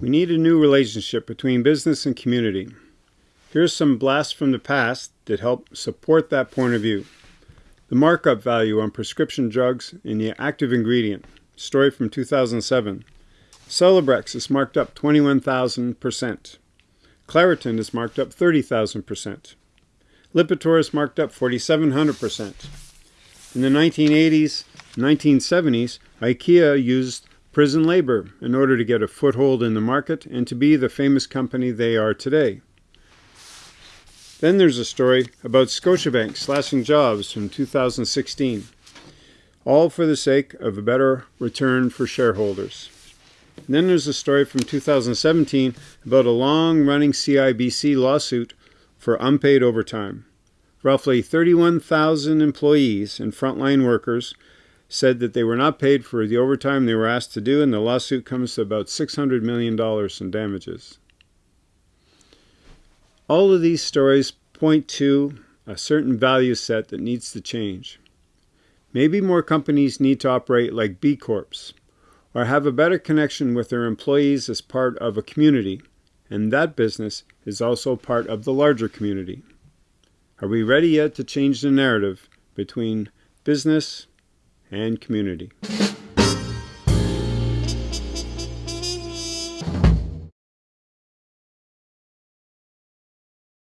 We need a new relationship between business and community. Here's some blasts from the past that help support that point of view. The markup value on prescription drugs in the active ingredient. Story from 2007. Celebrex is marked up 21,000%. Claritin is marked up 30,000%. Lipitor is marked up 4,700%. In the 1980s, 1970s, IKEA used prison labor in order to get a foothold in the market and to be the famous company they are today. Then there's a story about Scotiabank slashing jobs from 2016, all for the sake of a better return for shareholders. And then there's a story from 2017 about a long-running CIBC lawsuit for unpaid overtime. Roughly 31,000 employees and frontline workers said that they were not paid for the overtime they were asked to do, and the lawsuit comes to about $600 million in damages. All of these stories point to a certain value set that needs to change. Maybe more companies need to operate like B Corps, or have a better connection with their employees as part of a community, and that business is also part of the larger community. Are we ready yet to change the narrative between business and community.